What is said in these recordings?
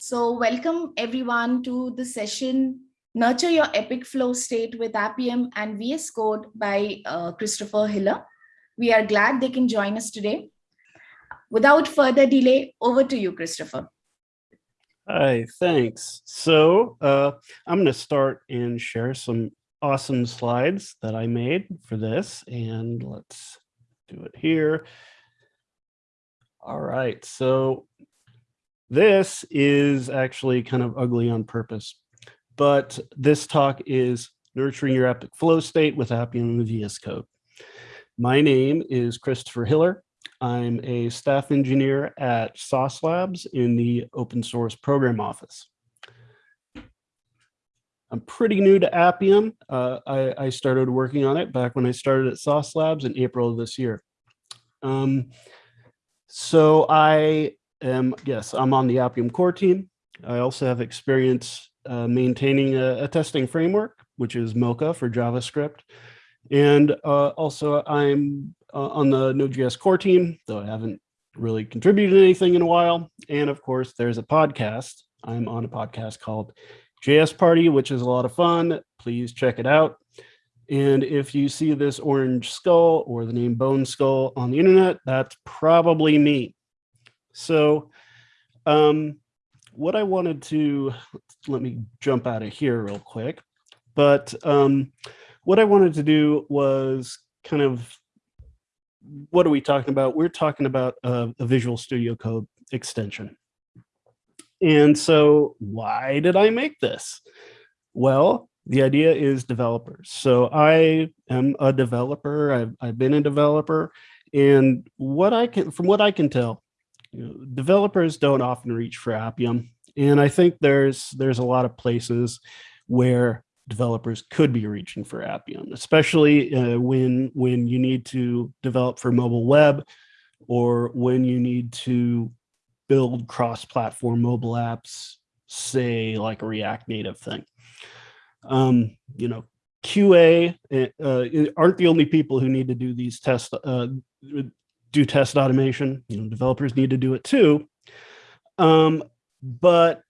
So welcome everyone to the session Nurture Your Epic Flow State with Appium and VS Code by uh, Christopher Hiller. We are glad they can join us today. Without further delay, over to you, Christopher. Hi, thanks. So uh, I'm going to start and share some awesome slides that I made for this. And let's do it here. All right, so this is actually kind of ugly on purpose, but this talk is nurturing your epic flow state with Appium and VS Code. My name is Christopher Hiller. I'm a staff engineer at Sauce Labs in the open source program office. I'm pretty new to Appium. Uh, I, I, started working on it back when I started at Sauce Labs in April of this year. Um, so I am, yes, I'm on the Appium core team. I also have experience uh, maintaining a, a, testing framework, which is Mocha for JavaScript. And uh, also I'm uh, on the Node.js core team, though I haven't really contributed anything in a while. And of course, there's a podcast. I'm on a podcast called JS Party, which is a lot of fun. Please check it out. And if you see this orange skull or the name Bone Skull on the internet, that's probably me. So um, what I wanted to, let me jump out of here real quick. But um, what I wanted to do was kind of, what are we talking about? We're talking about a, a Visual Studio Code extension. And so why did I make this? Well, the idea is developers. So I am a developer. I've, I've been a developer. And what I can, from what I can tell, you know, developers don't often reach for Appium. And I think there's there's a lot of places where developers could be reaching for Appium, especially uh, when when you need to develop for mobile web or when you need to build cross-platform mobile apps, say like a React Native thing. Um, you know, QA uh, aren't the only people who need to do these tests, uh, do test automation. You know, developers need to do it too. Um, but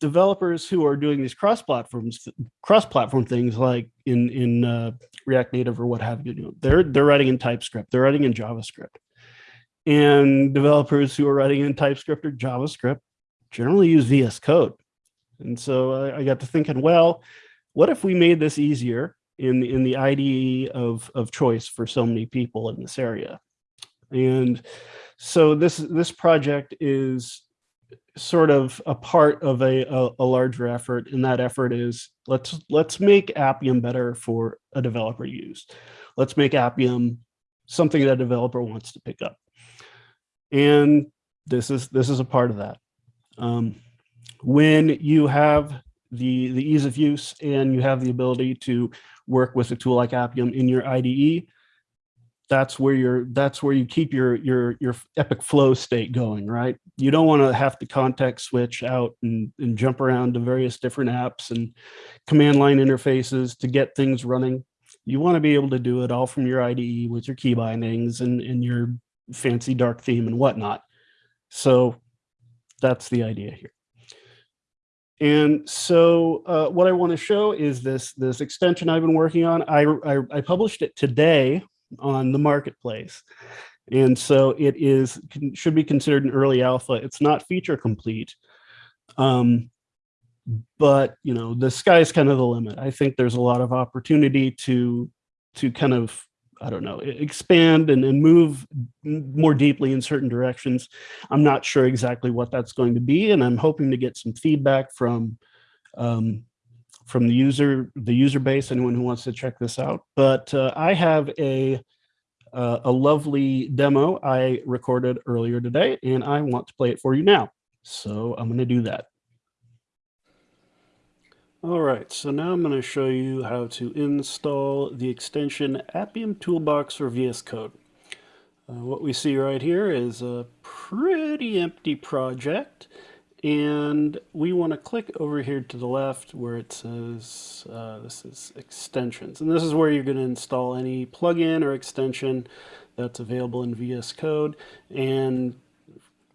developers who are doing these cross platforms, cross platform things like in in uh, React Native or what have you, you know, they're they're writing in TypeScript, they're writing in JavaScript, and developers who are writing in TypeScript or JavaScript generally use VS Code. And so I, I got to thinking, well, what if we made this easier in in the IDE of of choice for so many people in this area. And so this this project is sort of a part of a, a, a, larger effort and that effort is let's let's make appium better for a developer to use. Let's make appium something that a developer wants to pick up. And this is this is a part of that. Um, when you have the the ease of use and you have the ability to work with a tool like Appium in your IDE, that's where you're that's where you keep your your your epic flow state going right? You don't want to have to context switch out and, and jump around to various different apps and command line interfaces to get things running. You want to be able to do it all from your IDE with your key bindings and, and your fancy dark theme and whatnot. So that's the idea here and so uh, what I want to show is this, this extension I've been working on. I, I, I, published it today on the marketplace. And so it is should be considered an early alpha. It's not feature complete. Um, but you know, the sky's kind of the limit. I think there's a lot of opportunity to to kind of I don't know, expand and, and move more deeply in certain directions. I'm not sure exactly what that's going to be, and I'm hoping to get some feedback from um, from the user, the user base, anyone who wants to check this out. But uh, I have a uh, a lovely demo I recorded earlier today, and I want to play it for you now. So I'm going to do that. All right, so now I'm going to show you how to install the extension Appium Toolbox for VS Code. Uh, what we see right here is a pretty empty project, and we want to click over here to the left where it says uh, this is extensions, and this is where you're going to install any plugin or extension that's available in VS Code, and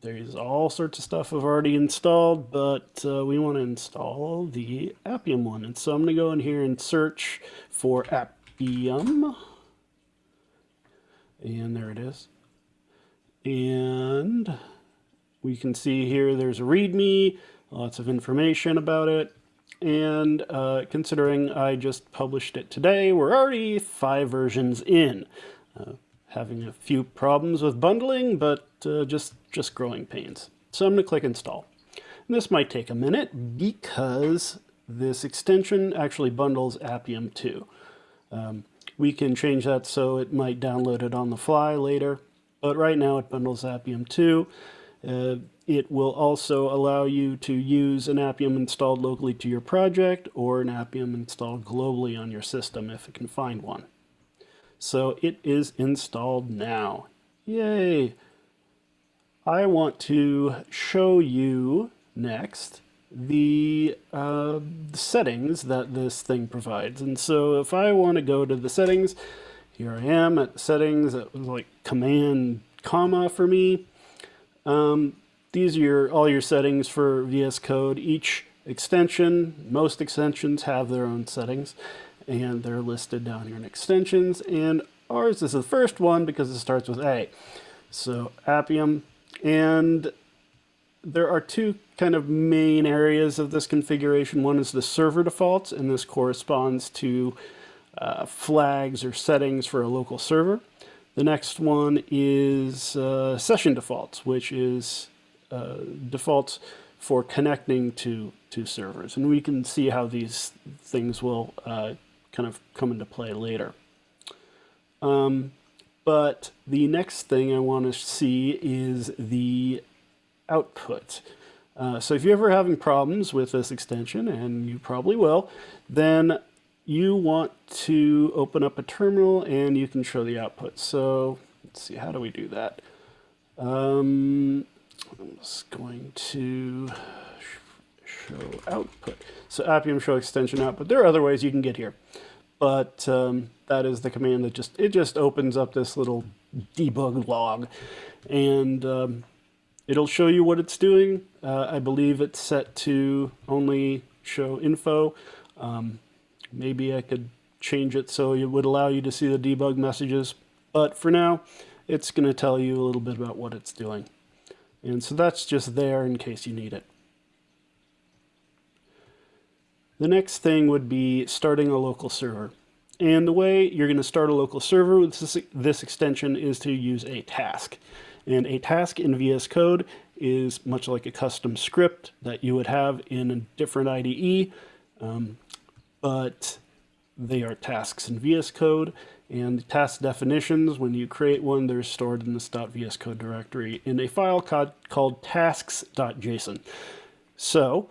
there's all sorts of stuff I've already installed, but uh, we want to install the Appium one. And so I'm going to go in here and search for Appium. And there it is. And we can see here there's a README, lots of information about it. And uh, considering I just published it today, we're already five versions in. Uh, having a few problems with bundling, but uh, just, just growing pains. So I'm going to click install. And this might take a minute because this extension actually bundles Appium 2. Um, we can change that so it might download it on the fly later, but right now it bundles Appium 2. Uh, it will also allow you to use an Appium installed locally to your project or an Appium installed globally on your system if it can find one. So it is installed now. Yay! I want to show you next the uh, settings that this thing provides. And so if I want to go to the settings, here I am at settings. It was like command comma for me. Um, these are your, all your settings for VS Code. Each extension, most extensions have their own settings and they're listed down here in extensions. And ours is the first one because it starts with A. So Appium, and there are two kind of main areas of this configuration. One is the server defaults, and this corresponds to uh, flags or settings for a local server. The next one is uh, session defaults, which is uh, defaults for connecting to, to servers. And we can see how these things will uh, kind of come into play later. Um, but the next thing I want to see is the output. Uh, so if you're ever having problems with this extension, and you probably will, then you want to open up a terminal and you can show the output. So let's see, how do we do that? Um, I'm just going to show output. So Appium show extension output. There are other ways you can get here, but um, that is the command that just, it just opens up this little debug log and um, it'll show you what it's doing. Uh, I believe it's set to only show info. Um, maybe I could change it so it would allow you to see the debug messages, but for now, it's going to tell you a little bit about what it's doing. And so that's just there in case you need it. The next thing would be starting a local server. And the way you're going to start a local server with this, this extension is to use a task. And a task in VS Code is much like a custom script that you would have in a different IDE, um, but they are tasks in VS Code. And the task definitions, when you create one, they're stored in this .vs code directory in a file called tasks.json. So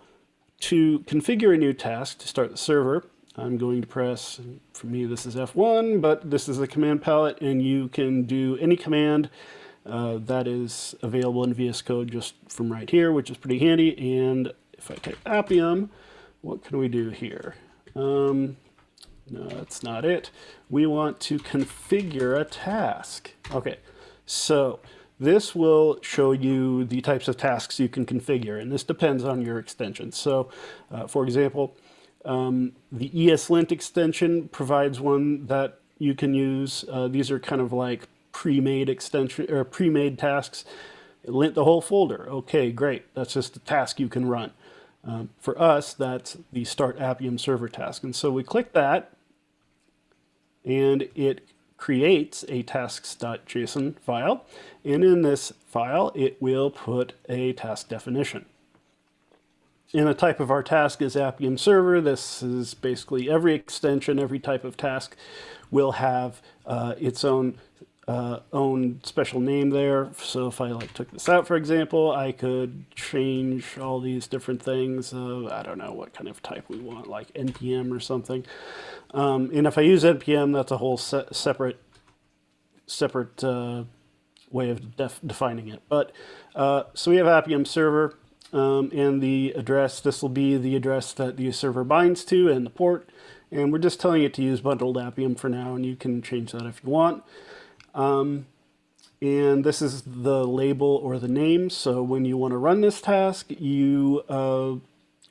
to configure a new task to start the server, I'm going to press, for me this is F1, but this is the command palette and you can do any command uh, that is available in VS Code just from right here, which is pretty handy. And if I type Appium, what can we do here? Um, no, that's not it. We want to configure a task. Okay, so this will show you the types of tasks you can configure, and this depends on your extension. So, uh, for example, um, the ESLint extension provides one that you can use. Uh, these are kind of like pre-made extension or pre-made tasks. Lint the whole folder. Okay, great. That's just a task you can run. Um, for us, that's the start Appium server task. And so we click that, and it creates a tasks.json file. And in this file, it will put a task definition. And the type of our task is Appium server. This is basically every extension, every type of task will have uh, its own uh, own special name there. So if I like took this out, for example, I could change all these different things. Uh, I don't know what kind of type we want, like NPM or something. Um, and if I use NPM, that's a whole se separate separate uh, way of def defining it. But uh, so we have Appium server um, and the address. This will be the address that the server binds to and the port. And we're just telling it to use bundled Appium for now, and you can change that if you want. Um, And this is the label or the name. So when you want to run this task, you uh,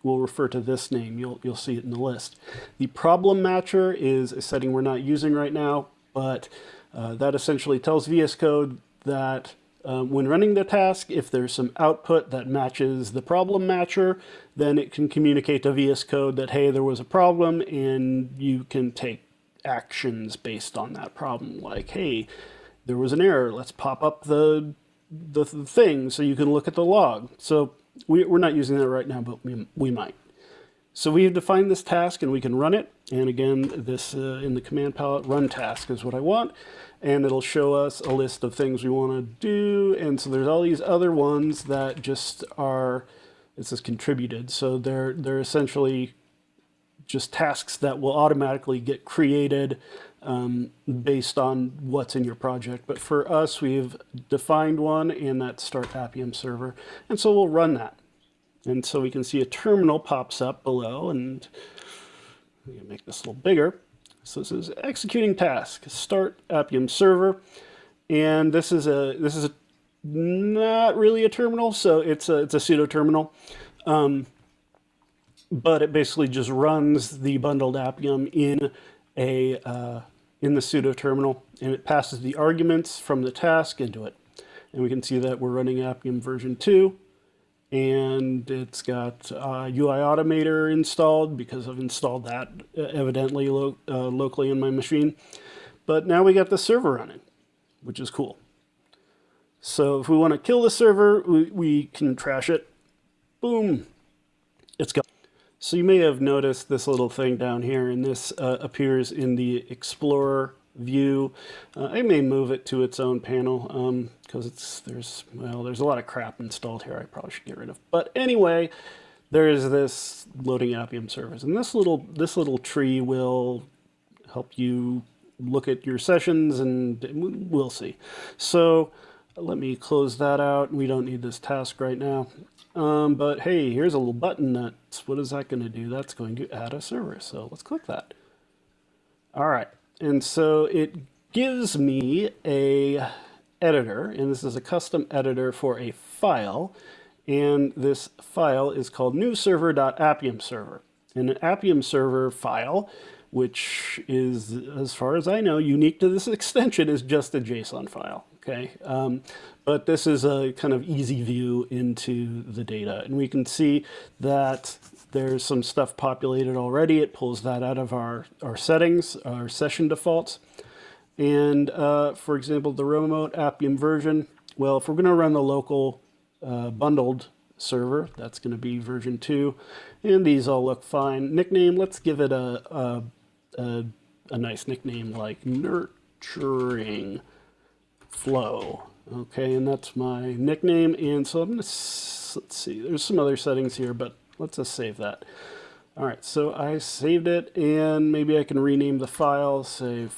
will refer to this name. You'll, you'll see it in the list. The problem matcher is a setting we're not using right now, but uh, that essentially tells VS Code that um, when running the task, if there's some output that matches the problem matcher, then it can communicate to VS Code that, hey, there was a problem, and you can take actions based on that problem. Like, hey, there was an error. Let's pop up the, the thing so you can look at the log. So we, we're not using that right now, but we, we might. So we have defined this task and we can run it. And again, this uh, in the command palette, run task is what I want and it'll show us a list of things we want to do. And so there's all these other ones that just are, this says contributed. So they're, they're essentially just tasks that will automatically get created um, based on what's in your project. But for us, we've defined one and that's start Appium server. And so we'll run that. And so we can see a terminal pops up below and we can make this a little bigger. So this is executing task, start Appium server. And this is a, this is a, not really a terminal. So it's a, it's a pseudo terminal. Um, but it basically just runs the bundled Appium in a, uh, in the pseudo terminal and it passes the arguments from the task into it. And we can see that we're running Appium version 2 and it's got uh, UI Automator installed because I've installed that uh, evidently lo uh, locally in my machine. But now we got the server running, which is cool. So if we want to kill the server, we, we can trash it. Boom. So you may have noticed this little thing down here, and this uh, appears in the Explorer view. Uh, I may move it to its own panel because um, it's there's well there's a lot of crap installed here I probably should get rid of. But anyway, there is this loading Appium service, and this little this little tree will help you look at your sessions, and we'll see. So let me close that out. We don't need this task right now. Um, but hey, here's a little button that's, what is that going to do? That's going to add a server. So let's click that. All right. And so it gives me a editor, and this is a custom editor for a file. And this file is called newserver.appium server. And an Appium server file, which is, as far as I know, unique to this extension, is just a JSON file. Okay, um, but this is a kind of easy view into the data. And we can see that there's some stuff populated already. It pulls that out of our, our settings, our session defaults. And uh, for example, the remote Appium version, well, if we're going to run the local uh, bundled server, that's going to be version 2. And these all look fine. Nickname, let's give it a, a, a, a nice nickname like Nurturing Flow. Okay, and that's my nickname. And so I'm to, let's see, there's some other settings here, but let's just save that. All right, so I saved it and maybe I can rename the file, say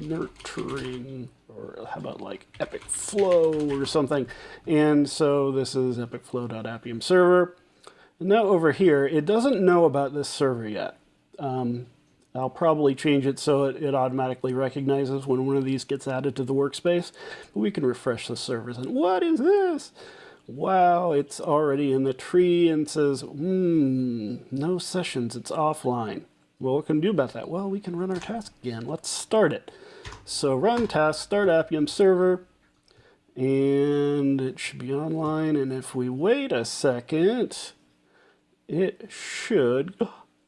nurturing, or how about like epic flow or something. And so this is epicflow.appium server. And now over here, it doesn't know about this server yet. Um, I'll probably change it so it, it, automatically recognizes when one of these gets added to the workspace. But we can refresh the servers and what is this? wow, it's already in the tree and says, hmm, no sessions, it's offline. Well, what can we do about that? Well, we can run our task again. Let's start it. So run task, start Appium server, and it should be online. And if we wait a second, it should,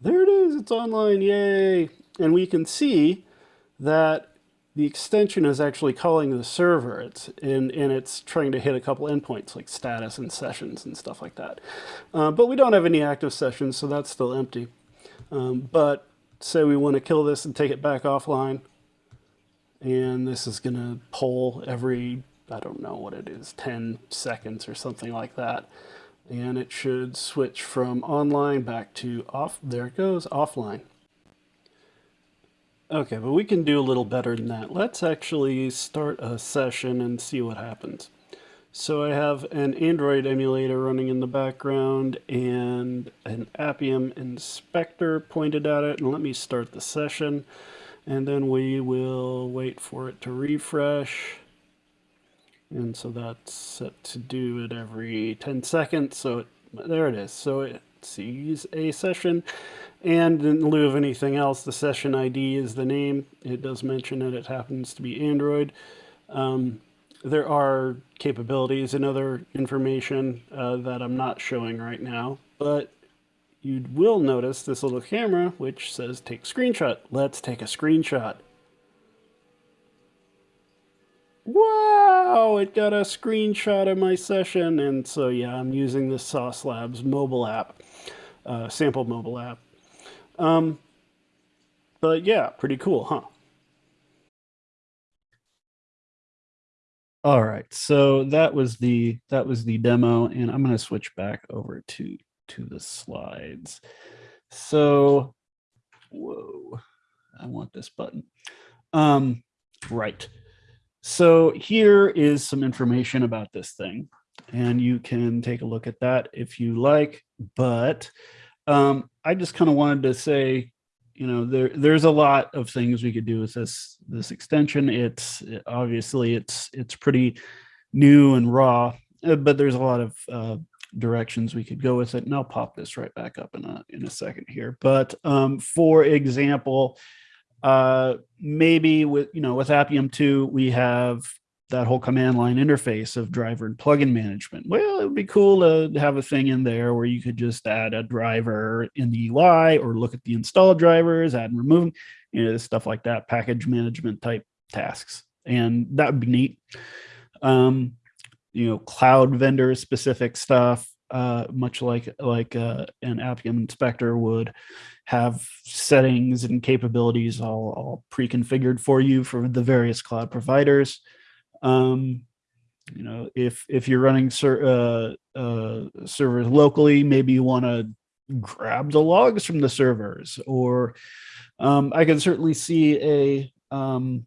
there it is, it's online, yay. And we can see that the extension is actually calling the server it's and, and it's trying to hit a couple endpoints like status and sessions and stuff like that. Uh, but we don't have any active sessions, so that's still empty. Um, but say we want to kill this and take it back offline, and this is going to poll every, I don't know what it is, 10 seconds or something like that. And it should switch from online back to off, there it goes, offline. Okay, but we can do a little better than that. Let's actually start a session and see what happens. So I have an Android emulator running in the background and an Appium inspector pointed at it. And let me start the session. And then we will wait for it to refresh. And so that's set to do it every 10 seconds. So it, there it is. So it sees a session. And in lieu of anything else, the session ID is the name. It does mention that it happens to be Android. Um, there are capabilities and other information uh, that I'm not showing right now, but you will notice this little camera which says take screenshot. Let's take a screenshot. Wow, it got a screenshot of my session. And so, yeah, I'm using the Sauce Labs mobile app, uh, sample mobile app. Um, but yeah, pretty cool, huh? All right, so that was the that was the demo, and I'm going to switch back over to to the slides. So, whoa, I want this button. Um, right. So here is some information about this thing, and you can take a look at that if you like. But um, I just kind of wanted to say, you know, there there's a lot of things we could do with this this extension. It's obviously it's it's pretty new and raw, uh, but there's a lot of uh, directions we could go with it. And I'll pop this right back up in a in a second here. But um, for example, uh, maybe with, you know, with Appium 2, we have that whole command line interface of driver and plugin management. Well, it would be cool to have a thing in there where you could just add a driver in the UI or look at the installed drivers, add and remove, you know, stuff like that, package management type tasks. And that would be neat. Um, you know, cloud vendor specific stuff, uh, much like like uh, an Appium inspector would have settings and capabilities all, all pre-configured for you for the various cloud providers. Um, you know, if if you're running ser uh, uh, servers locally, maybe you want to grab the logs from the servers, or um, I can certainly see a um,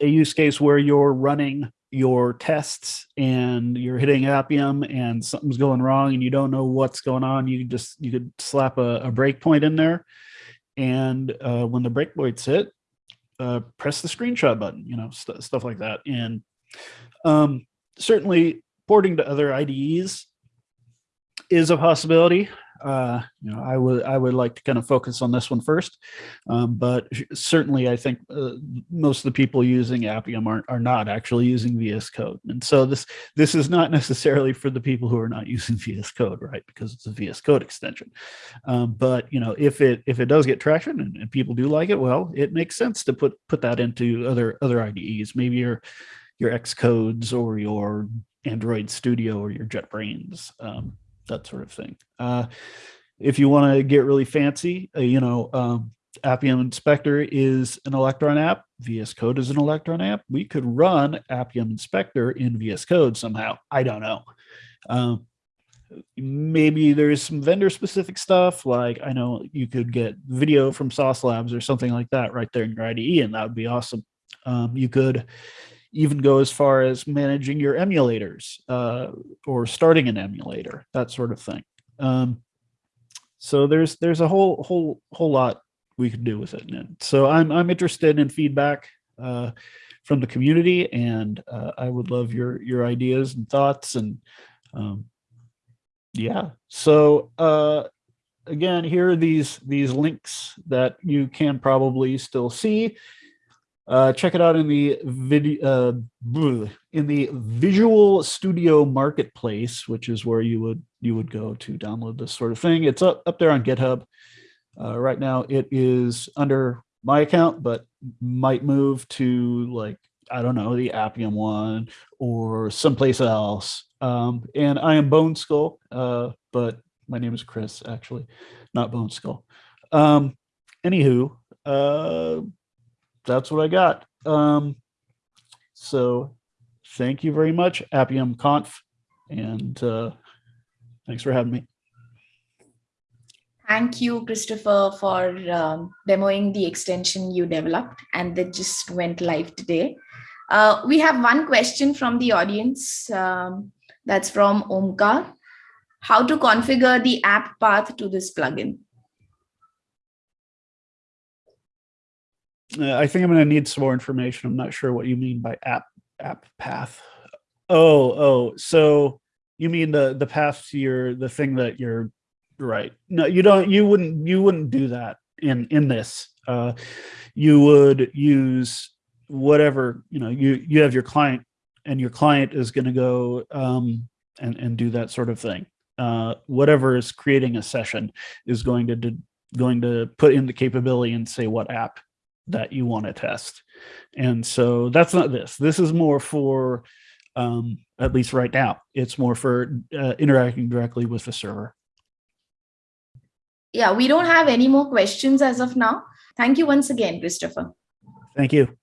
a use case where you're running your tests and you're hitting Appium and something's going wrong and you don't know what's going on, you just you could slap a, a breakpoint in there, and uh, when the breakpoint's hit, uh, press the screenshot button, you know, st stuff like that. And um, certainly porting to other IDEs is a possibility uh, you know, I would I would like to kind of focus on this one first, um, but certainly I think uh, most of the people using Appium are, are not actually using VS Code, and so this this is not necessarily for the people who are not using VS Code, right? Because it's a VS Code extension. Um, but you know, if it if it does get traction and, and people do like it, well, it makes sense to put put that into other other IDEs, maybe your your Xcodes or your Android Studio or your JetBrains. Um, that sort of thing. Uh, if you want to get really fancy, uh, you know, um, Appium Inspector is an Electron app. VS Code is an Electron app. We could run Appium Inspector in VS Code somehow. I don't know. Um, maybe there's some vendor specific stuff like I know you could get video from Sauce Labs or something like that right there in your IDE, and that would be awesome. Um, you could even go as far as managing your emulators uh, or starting an emulator, that sort of thing. Um, so there's there's a whole whole whole lot we could do with it. And so I'm I'm interested in feedback uh, from the community, and uh, I would love your your ideas and thoughts. And um, yeah, so uh, again, here are these these links that you can probably still see. Uh, check it out in the video uh, in the Visual Studio Marketplace, which is where you would you would go to download this sort of thing. It's up up there on GitHub. Uh, right now, it is under my account, but might move to like I don't know the Appium one or someplace else. Um, and I am Bone Skull, uh, but my name is Chris, actually, not Bone Skull. Um, anywho, uh, that's what I got. Um, so thank you very much, Appium Conf, and uh, thanks for having me. Thank you, Christopher, for um, demoing the extension you developed and that just went live today. Uh, we have one question from the audience. Um, that's from Omkar. How to configure the app path to this plugin? Uh, I think I'm going to need some more information. I'm not sure what you mean by app app path. Oh, oh, so you mean the the path to your the thing that you're right. No, you don't you wouldn't you wouldn't do that in in this. Uh you would use whatever, you know, you you have your client and your client is going to go um and and do that sort of thing. Uh whatever is creating a session is going to do, going to put in the capability and say what app that you want to test. And so that's not this. This is more for um, at least right now. It's more for uh, interacting directly with the server. Yeah, we don't have any more questions as of now. Thank you once again, Christopher. Thank you.